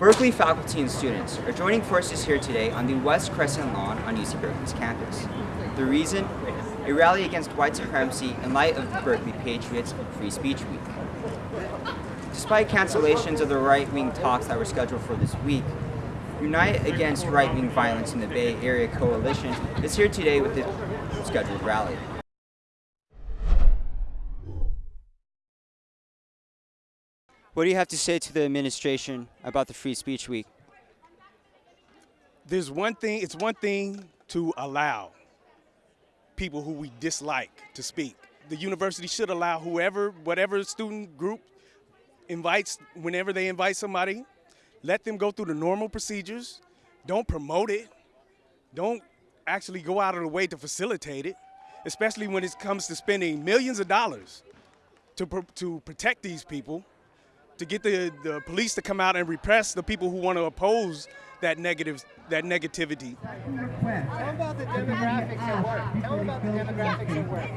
Berkeley faculty and students are joining forces here today on the West Crescent lawn on UC Berkeley's campus. The reason? A rally against white supremacy in light of the Berkeley Patriots Free Speech Week. Despite cancellations of the right-wing talks that were scheduled for this week, Unite Against Right-Wing Violence in the Bay Area Coalition is here today with the scheduled rally. What do you have to say to the administration about the Free Speech Week? There's one thing, it's one thing to allow people who we dislike to speak. The university should allow whoever, whatever student group invites, whenever they invite somebody, let them go through the normal procedures. Don't promote it. Don't actually go out of the way to facilitate it, especially when it comes to spending millions of dollars to, to protect these people to get the, the police to come out and repress the people who want to oppose that negative that negativity. Tell them about the demographics at work. Tell them about the demographics at work.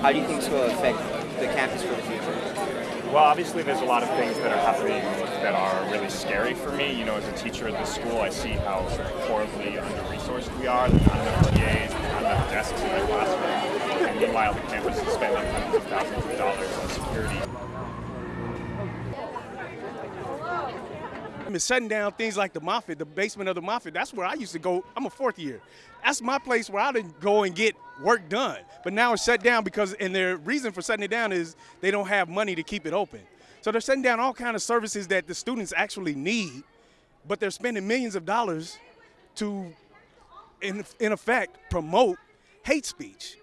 How do you think this will affect the campus for the future? Well, obviously, there's a lot of things that are happening that are really scary for me. You know, as a teacher at the school, I see how sort of horribly under-resourced we are. There's not enough TAs, not enough desks in the classroom, meanwhile, the campus is spending hundreds of thousands of dollars on security. Shutting down things like the Moffitt, the basement of the Moffitt, that's where I used to go. I'm a fourth year. That's my place where I didn't go and get work done. But now it's shut down because, and their reason for shutting it down is they don't have money to keep it open. So they're shutting down all kind of services that the students actually need, but they're spending millions of dollars to, in, in effect, promote hate speech.